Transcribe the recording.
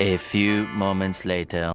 A few moments later.